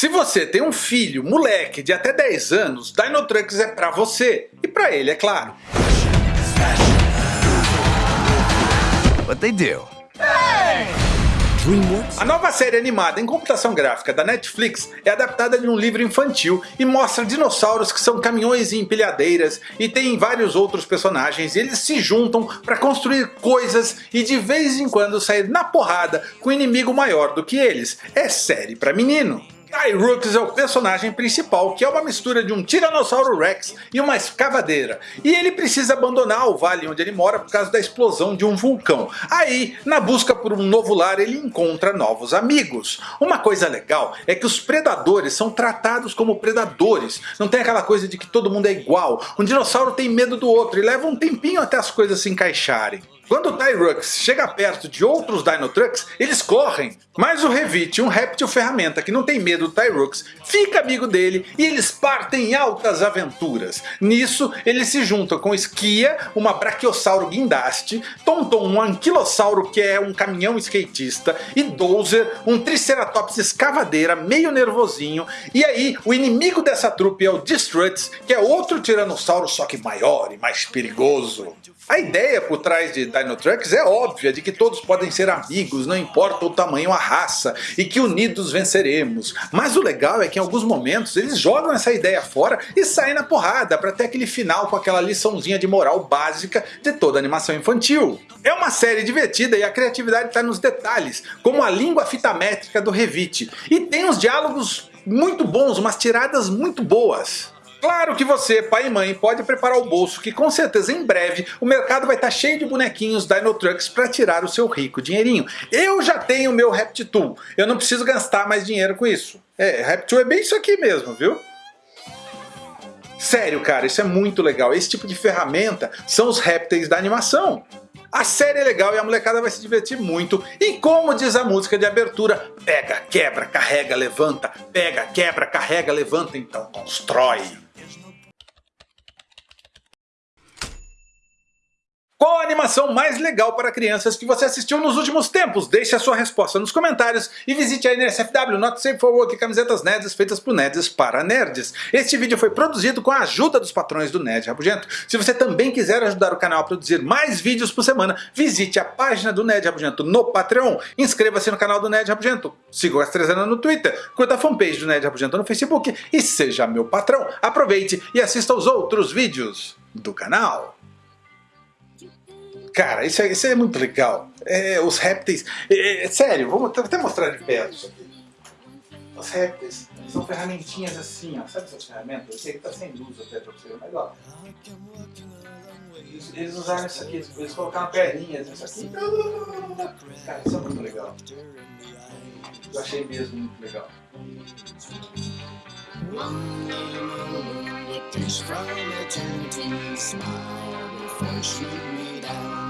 Se você tem um filho, moleque de até 10 anos, Dino Trunks é pra você. E pra ele, é claro. What they do? A nova série animada em computação gráfica da Netflix é adaptada de um livro infantil e mostra dinossauros que são caminhões e empilhadeiras e tem vários outros personagens e eles se juntam para construir coisas e de vez em quando sair na porrada com um inimigo maior do que eles. É série pra menino. Tyrux é o personagem principal, que é uma mistura de um Tiranossauro Rex e uma escavadeira. E ele precisa abandonar o vale onde ele mora por causa da explosão de um vulcão. Aí, na busca por um novo lar, ele encontra novos amigos. Uma coisa legal é que os predadores são tratados como predadores. Não tem aquela coisa de que todo mundo é igual. Um dinossauro tem medo do outro e leva um tempinho até as coisas se encaixarem. Quando o Tyrux chega perto de outros Dinotrux, eles correm. Mas o Revit, um réptil ferramenta que não tem medo do Tyrux, fica amigo dele e eles partem em altas aventuras. Nisso, eles se juntam com Skia, uma Brachiosauro guindaste, Tonton, um Anquilossauro que é um caminhão skatista, e Dozer, um Triceratops escavadeira meio nervosinho. E aí, o inimigo dessa trupe é o Destruts, que é outro Tiranossauro só que maior e mais perigoso. A ideia por trás de Dino Trunks é óbvia, de que todos podem ser amigos, não importa o tamanho, a raça, e que unidos venceremos. Mas o legal é que em alguns momentos eles jogam essa ideia fora e saem na porrada para ter aquele final com aquela liçãozinha de moral básica de toda animação infantil. É uma série divertida e a criatividade está nos detalhes, como a língua fitamétrica do Revit, e tem uns diálogos muito bons, umas tiradas muito boas. Claro que você, pai e mãe, pode preparar o bolso que com certeza em breve o mercado vai estar cheio de bonequinhos Dino Trucks para tirar o seu rico dinheirinho. Eu já tenho o meu Reptool, eu não preciso gastar mais dinheiro com isso. É, Reptool é bem isso aqui mesmo, viu? Sério cara, isso é muito legal, esse tipo de ferramenta são os répteis da animação. A série é legal e a molecada vai se divertir muito. E como diz a música de abertura, pega, quebra, carrega, levanta, pega, quebra, carrega, levanta, então constrói. Qual a animação mais legal para crianças que você assistiu nos últimos tempos? Deixe a sua resposta nos comentários e visite a NSFW Not Safe for Work camisetas nerds feitas por nerds para nerds. Este vídeo foi produzido com a ajuda dos patrões do Nerd Rabugento. Se você também quiser ajudar o canal a produzir mais vídeos por semana, visite a página do Nerd Rabugento no Patreon, inscreva-se no canal do Nerd Rabugento, siga o Astrezana no Twitter, curta a fanpage do Nerd Rabugento no Facebook e seja meu patrão. Aproveite e assista aos outros vídeos do canal. Cara, isso é, isso é muito legal. É, os répteis. É, é, sério, vou até mostrar de perto isso aqui. Os répteis são ferramentinhas assim, ó. Sabe essas ferramentas? Eu sei que tá sem luz até pra você, mas ó. Eles, eles usaram isso aqui, eles colocaram perninhas nisso aqui. Cara, isso é muito legal. Eu achei mesmo muito legal. One down.